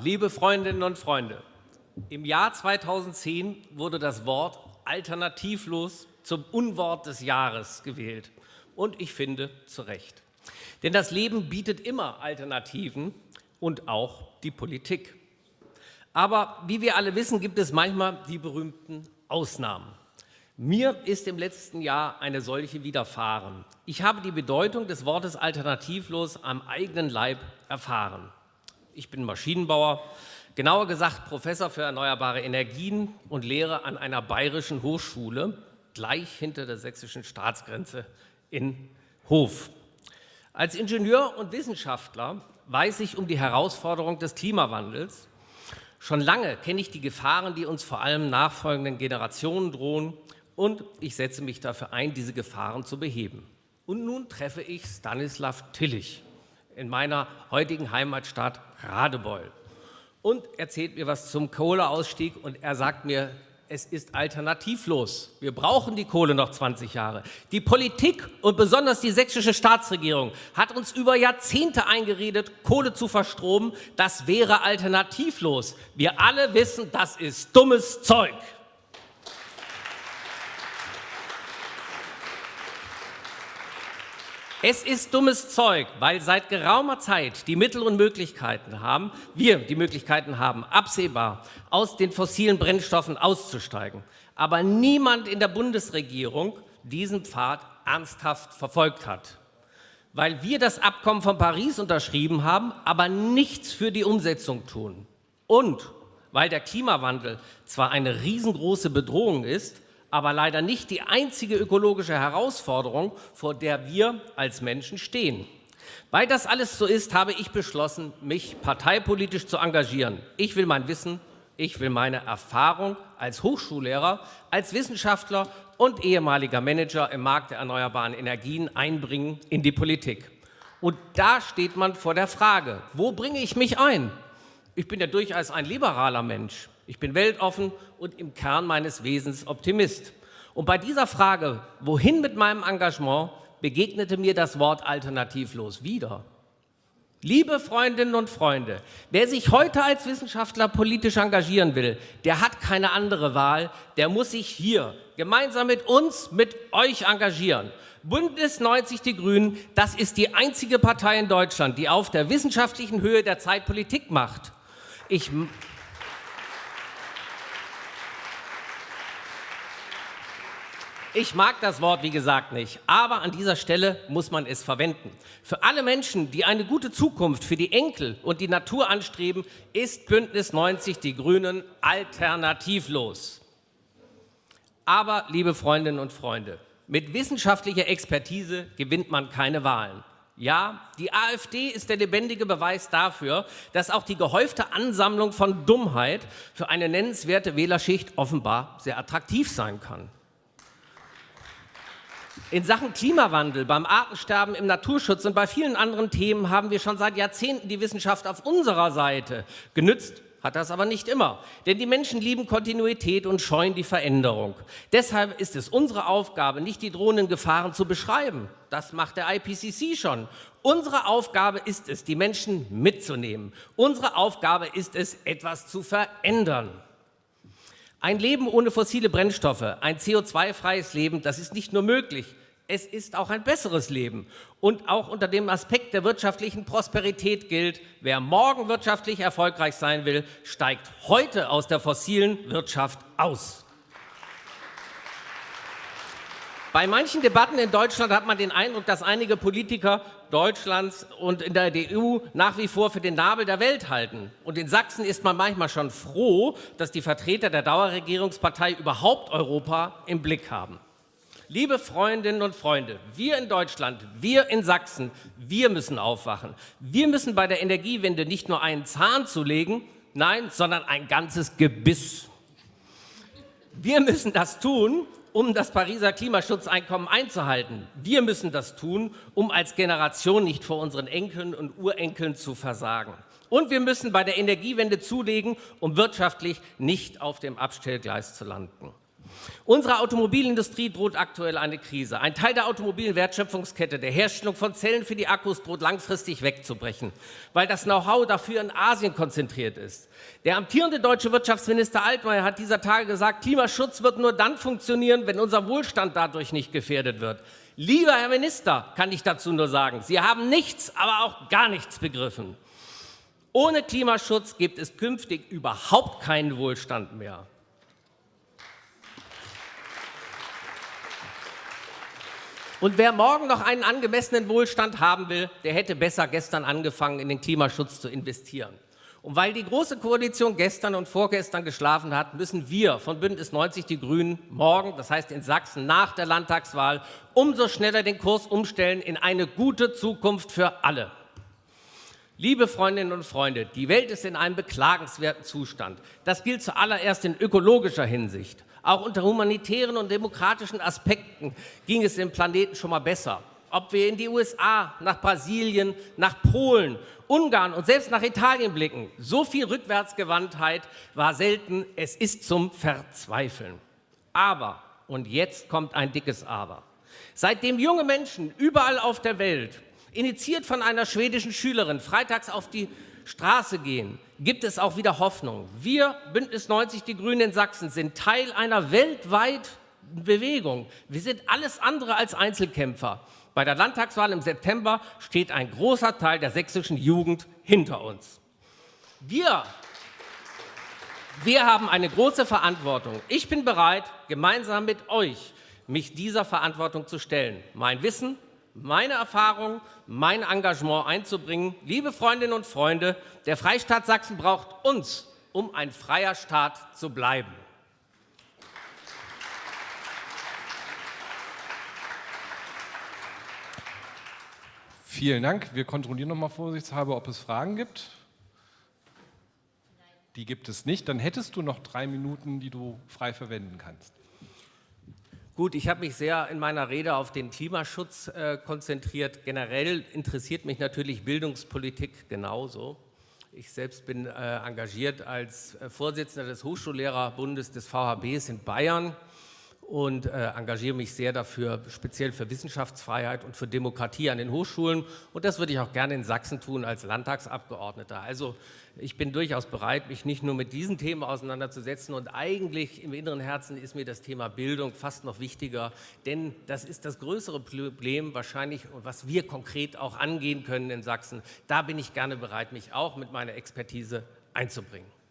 Liebe Freundinnen und Freunde, im Jahr 2010 wurde das Wort alternativlos zum Unwort des Jahres gewählt. Und ich finde, zu Recht. Denn das Leben bietet immer Alternativen und auch die Politik. Aber wie wir alle wissen, gibt es manchmal die berühmten Ausnahmen. Mir ist im letzten Jahr eine solche widerfahren. Ich habe die Bedeutung des Wortes alternativlos am eigenen Leib erfahren. Ich bin Maschinenbauer, genauer gesagt Professor für erneuerbare Energien und lehre an einer bayerischen Hochschule gleich hinter der sächsischen Staatsgrenze in Hof. Als Ingenieur und Wissenschaftler weiß ich um die Herausforderung des Klimawandels. Schon lange kenne ich die Gefahren, die uns vor allem nachfolgenden Generationen drohen, und ich setze mich dafür ein, diese Gefahren zu beheben. Und nun treffe ich Stanislav Tillich in meiner heutigen Heimatstadt Radebeul und erzählt mir was zum Kohleausstieg und er sagt mir, es ist alternativlos. Wir brauchen die Kohle noch 20 Jahre. Die Politik und besonders die sächsische Staatsregierung hat uns über Jahrzehnte eingeredet, Kohle zu verstromen. Das wäre alternativlos. Wir alle wissen, das ist dummes Zeug. Es ist dummes Zeug, weil seit geraumer Zeit die Mittel und Möglichkeiten haben, wir die Möglichkeiten haben, absehbar aus den fossilen Brennstoffen auszusteigen. Aber niemand in der Bundesregierung diesen Pfad ernsthaft verfolgt hat. Weil wir das Abkommen von Paris unterschrieben haben, aber nichts für die Umsetzung tun. Und weil der Klimawandel zwar eine riesengroße Bedrohung ist, aber leider nicht die einzige ökologische Herausforderung, vor der wir als Menschen stehen. Weil das alles so ist, habe ich beschlossen, mich parteipolitisch zu engagieren. Ich will mein Wissen, ich will meine Erfahrung als Hochschullehrer, als Wissenschaftler und ehemaliger Manager im Markt der erneuerbaren Energien einbringen in die Politik. Und da steht man vor der Frage, wo bringe ich mich ein? Ich bin ja durchaus ein liberaler Mensch. Ich bin weltoffen und im Kern meines Wesens Optimist. Und bei dieser Frage, wohin mit meinem Engagement, begegnete mir das Wort alternativlos wieder. Liebe Freundinnen und Freunde, wer sich heute als Wissenschaftler politisch engagieren will, der hat keine andere Wahl, der muss sich hier gemeinsam mit uns, mit euch engagieren. Bündnis 90 Die Grünen, das ist die einzige Partei in Deutschland, die auf der wissenschaftlichen Höhe der Zeit Politik macht. Ich Ich mag das Wort, wie gesagt, nicht, aber an dieser Stelle muss man es verwenden. Für alle Menschen, die eine gute Zukunft für die Enkel und die Natur anstreben, ist Bündnis 90 Die Grünen alternativlos. Aber, liebe Freundinnen und Freunde, mit wissenschaftlicher Expertise gewinnt man keine Wahlen. Ja, die AfD ist der lebendige Beweis dafür, dass auch die gehäufte Ansammlung von Dummheit für eine nennenswerte Wählerschicht offenbar sehr attraktiv sein kann. In Sachen Klimawandel, beim Artensterben, im Naturschutz und bei vielen anderen Themen haben wir schon seit Jahrzehnten die Wissenschaft auf unserer Seite. Genützt hat das aber nicht immer, denn die Menschen lieben Kontinuität und scheuen die Veränderung. Deshalb ist es unsere Aufgabe, nicht die drohenden Gefahren zu beschreiben. Das macht der IPCC schon. Unsere Aufgabe ist es, die Menschen mitzunehmen. Unsere Aufgabe ist es, etwas zu verändern. Ein Leben ohne fossile Brennstoffe, ein CO2-freies Leben, das ist nicht nur möglich, es ist auch ein besseres Leben. Und auch unter dem Aspekt der wirtschaftlichen Prosperität gilt, wer morgen wirtschaftlich erfolgreich sein will, steigt heute aus der fossilen Wirtschaft aus. Bei manchen Debatten in Deutschland hat man den Eindruck, dass einige Politiker Deutschlands und in der EU nach wie vor für den Nabel der Welt halten. Und in Sachsen ist man manchmal schon froh, dass die Vertreter der Dauerregierungspartei überhaupt Europa im Blick haben. Liebe Freundinnen und Freunde, wir in Deutschland, wir in Sachsen, wir müssen aufwachen. Wir müssen bei der Energiewende nicht nur einen Zahn zulegen, nein, sondern ein ganzes Gebiss. Wir müssen das tun, um das Pariser Klimaschutzeinkommen einzuhalten. Wir müssen das tun, um als Generation nicht vor unseren Enkeln und Urenkeln zu versagen. Und wir müssen bei der Energiewende zulegen, um wirtschaftlich nicht auf dem Abstellgleis zu landen. Unsere Automobilindustrie droht aktuell eine Krise. Ein Teil der automobilen Wertschöpfungskette, der Herstellung von Zellen für die Akkus, droht langfristig wegzubrechen, weil das Know-how dafür in Asien konzentriert ist. Der amtierende deutsche Wirtschaftsminister Altmaier hat dieser Tage gesagt, Klimaschutz wird nur dann funktionieren, wenn unser Wohlstand dadurch nicht gefährdet wird. Lieber Herr Minister, kann ich dazu nur sagen, Sie haben nichts, aber auch gar nichts begriffen. Ohne Klimaschutz gibt es künftig überhaupt keinen Wohlstand mehr. Und wer morgen noch einen angemessenen Wohlstand haben will, der hätte besser gestern angefangen, in den Klimaschutz zu investieren. Und weil die Große Koalition gestern und vorgestern geschlafen hat, müssen wir von Bündnis 90 Die Grünen morgen, das heißt in Sachsen nach der Landtagswahl, umso schneller den Kurs umstellen in eine gute Zukunft für alle. Liebe Freundinnen und Freunde, die Welt ist in einem beklagenswerten Zustand. Das gilt zuallererst in ökologischer Hinsicht. Auch unter humanitären und demokratischen Aspekten ging es dem Planeten schon mal besser. Ob wir in die USA, nach Brasilien, nach Polen, Ungarn und selbst nach Italien blicken, so viel Rückwärtsgewandtheit war selten. Es ist zum Verzweifeln. Aber, und jetzt kommt ein dickes Aber, seitdem junge Menschen überall auf der Welt initiiert von einer schwedischen Schülerin, freitags auf die Straße gehen, gibt es auch wieder Hoffnung. Wir, Bündnis 90 Die Grünen in Sachsen, sind Teil einer weltweiten Bewegung. Wir sind alles andere als Einzelkämpfer. Bei der Landtagswahl im September steht ein großer Teil der sächsischen Jugend hinter uns. Wir, wir haben eine große Verantwortung. Ich bin bereit, gemeinsam mit euch mich dieser Verantwortung zu stellen. Mein Wissen, meine Erfahrung, mein Engagement einzubringen. Liebe Freundinnen und Freunde, der Freistaat Sachsen braucht uns, um ein freier Staat zu bleiben. Vielen Dank. Wir kontrollieren noch mal vorsichtshalber, ob es Fragen gibt. Die gibt es nicht. Dann hättest du noch drei Minuten, die du frei verwenden kannst. Gut, ich habe mich sehr in meiner Rede auf den Klimaschutz äh, konzentriert. Generell interessiert mich natürlich Bildungspolitik genauso. Ich selbst bin äh, engagiert als äh, Vorsitzender des Hochschullehrerbundes des VHBs in Bayern und äh, engagiere mich sehr dafür, speziell für Wissenschaftsfreiheit und für Demokratie an den Hochschulen. Und das würde ich auch gerne in Sachsen tun als Landtagsabgeordneter. Also ich bin durchaus bereit, mich nicht nur mit diesen Themen auseinanderzusetzen. Und eigentlich im inneren Herzen ist mir das Thema Bildung fast noch wichtiger, denn das ist das größere Problem wahrscheinlich, was wir konkret auch angehen können in Sachsen. Da bin ich gerne bereit, mich auch mit meiner Expertise einzubringen.